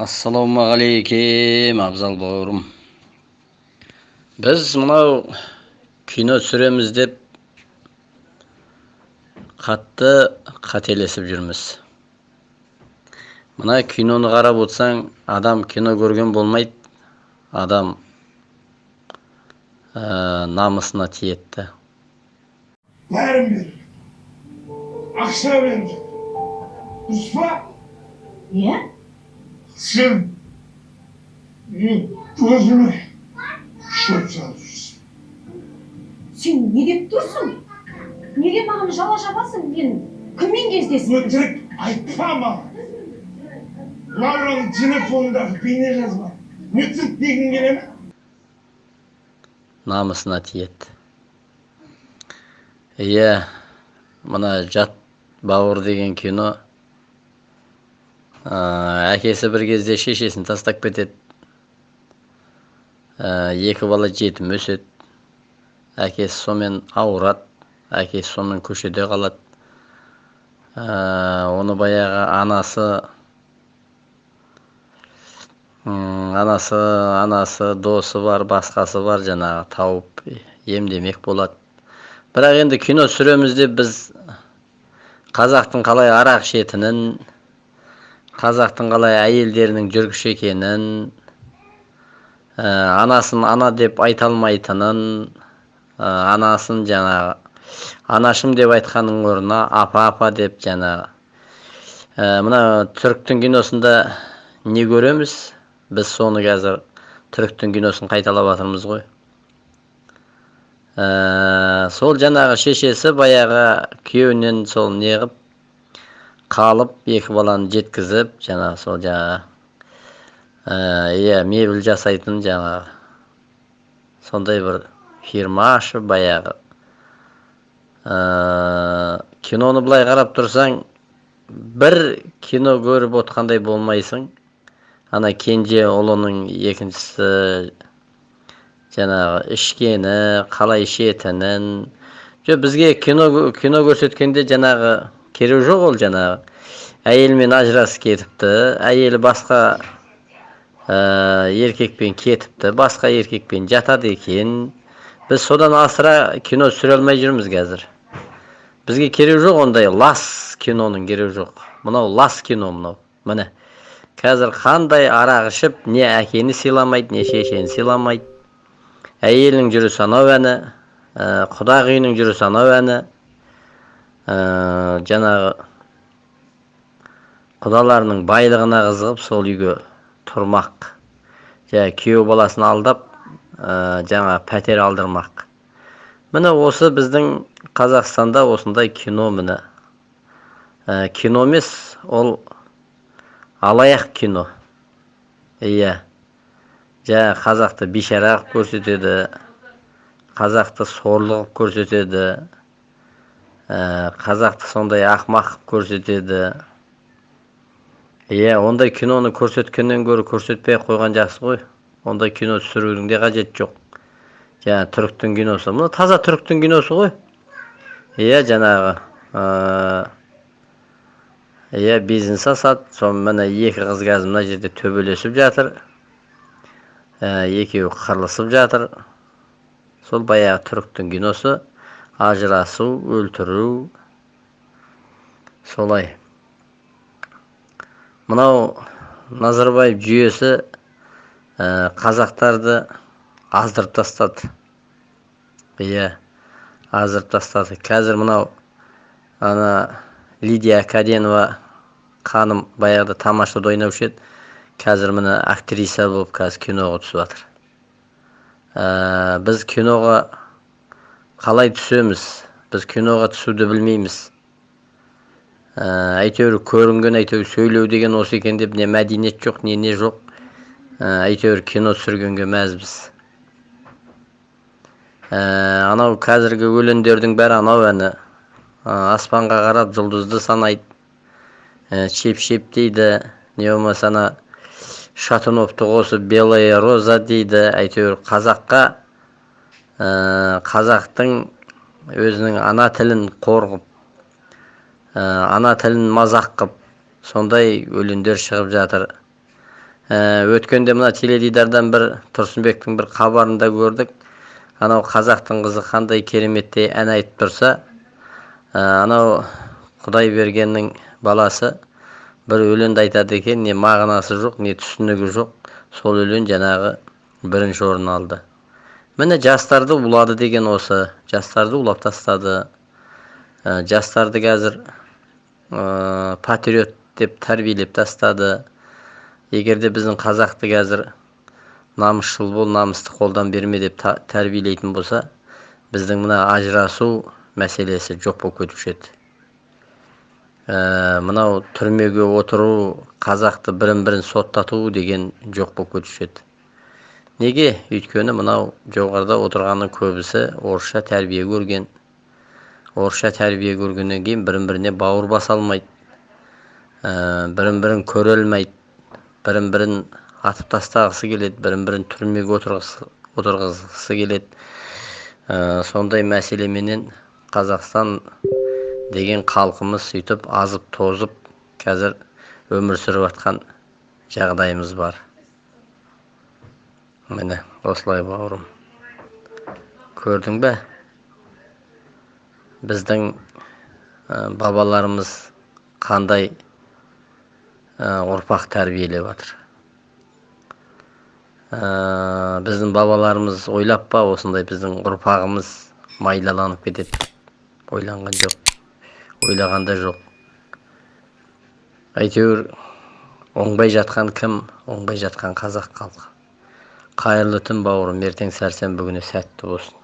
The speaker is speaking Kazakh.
ассалаумағалейкем абзал бауырым. Біз мынау кино түсіреміз деп қатты қателесіп жүрміз. Мына киноны қарап отырсаң адам кино көрген болмайды. Адам ә, намысына тиеді бәрін беріп ақша жатыр дұрыс па? Иә? Сен мен өзіме шөп салып жүрсің сен не деп тұрсың неге маған жала жабасың мен кіммен кездестім өтірік айтпа маған мынаның телефонындағы бейнежазба өтірік дегің келе ме намысына тиеді иә мына жат бауыр деген кино әкесі бір кезде шешесін тастап кетеді. Екі бала жетім өседі. Әкесі сонымен ауырады. Әкесі сонымен көшеде қалады. Оны баяғы анасы анасы анасы досы бар басқасы бар жаңағы тауып емдемек болады. Бірақ енді кино түсіреміз деп біз қазақтың қалай арақ ішетінін қазақтың қалай әйелдерінің жүргіш екенін ә, анасын ана деп айта алмайтынын ә, анасын жаңағы анашым деп айтқанның орнына апа апа деп жаңағы. Ә, мына түріктің киносында не көреміз? Біз соны қазір түріктің киносын қайталап жатырмыз ғой. Ә, сол жаңағы шешесі баяғы күйеуінен сол неғып қалып екі баланы жеткізіп жаңағы сол жаңағы иә мебель жасайтын жаңағы сондай бір фирма ашып баяғы киноны былай қарап тұрсаң бір кино көріп отқандай болмайсың ана кенже ұлының екіншісі жаңағы ішкені қалай ішетінін жоқ бізге кино кино көрсеткенде жаңағы керегі жоқ ол жаңағы әйелімен ажырасып кетіпті. Әйелі басқа ә, еркекпен кетіпті. Басқа еркекпен жатады екен. Біз содан асыра кино түсіре алмай жүрміз қазір. Бізге керегі жоқ ондай лас киноның керегі жоқ. Мынау лас кино мынау. Міне қазір қандай арақ ішіп не әкені сыйламайды не шешені сыйламайды. Әйелінің жүрісі анау әні ә, құда үйінің жүрісі анау әні ә, жаңағы құдаларының байлығына қызығып сол үйге тұрмақ жаңа күйеу баласын алдап ә, жаңа пәтер алдырмақ. Міне осы біздің қазақстанда осындай кино міне. Ә, кино емес ол алаяқ кино. Иә. Жаңағы қазақты бейшара қылып көрсетеді қазақты сорлы қылып көрсетеді ә, қазақты сондай ақымақ қылып көрсетеді. Иә ондай киноны көрсеткеннен гөрі көрсетпей ақ қойған жақсы ғой ондай кино түсірудің де қажеті жоқ жаңағы түріктің киносы мына таза түріктің киносы ғой иә жаңағы иә бизнес ашады соны міне екі қыз қазір мына жерде төбелесіп жатыр екеуі қырылысып жатыр сол баяғы түріктің киносы ажырасу өлтіру солай мынау назарбаев жүйесі ә, қазақтарды аздырып тастады. Иә аздырып тастады. Қазір мынау ана лидия каденова ханым баяғыда тамашада ойнаушы еді. Қазір міне актриса болып қазір киноға түсіп жатыр. Ә, біз киноға қалай түсеміз? Біз киноға түсуді білмейміз. Әйтеуір көрінген әйтеуір сөйлеу деген осы екен деп не мәдениет жоқ не не жоқ. Ә, әйтеуір кино түсіргенге мәзбіз. Ә, анау қазіргі өлеңдердің бәрі анау әні. Аспанға қарап жұлдызды санайды. Шеп шеп дейді. Не болмаса ана шатуновты қосып белая роза дейді. Әйтеуір қазаққа қазақтың өзінің ана тілін қорғып ана тілін мазақ қып сондай өлеңдер шығып жатыр. Ә, өткенде мына теледидардан бір тұрсынбектің бір хабарында көрдік. Анау қазақтың қызы қандай кереметтей ән айтып тұрса ә, анау құдай бергеннің баласы бір өлеңді айтады екен не мағынасы жоқ не түсінігі жоқ. Сол өлең жаңағы бірінші орын алды. Міне жастарды улады деген осы жастарды улап тастады. Жастарды қазір ә, патриот деп тәрбиелеп тастады. Егер де біздің қазақты қазір намысшыл бол намысты қолдан берме деп тәрбиелейтін болса біздің мына ажырасу мәселесі жоқ болып кетуші еді. Ә, мынау түрмеге отыру қазақты бірін бірін соттату деген жоқ болып кетуші еді. Неге? Өйткені мынау жоғарыда отырғанның көбісі орысша тәрбие көрген. Орысша тәрбие көргеннен кейін бірін біріне бауыр баса алмайды. Ә, бірін бірін көре алмайды. Бірін бірін атып тастағысы келеді бірін бірін түрмеге отырғызғысы келеді. Ә, сондай мәселеменен қазақстан деген халқымыз сөйтіп азып тозып қазір өмір сүріп жатқан жағдайымыз бар. Міне осылай бауырым. Көрдің бе? Біздің бабаларымыз қандай ұрпақ тәрбиелеп жатыр? Біздің бабаларымыз ойлап па осындай біздің ұрпағымыз майлаланып кетеді? Ойланған жоқ. Ойлаған да жоқ. Әйтеуір оңбай жатқан кім? Оңбай жатқан қазақ халқы. Қайырлы түн бауырым ертең сәрсенбі күні сәтті болсын.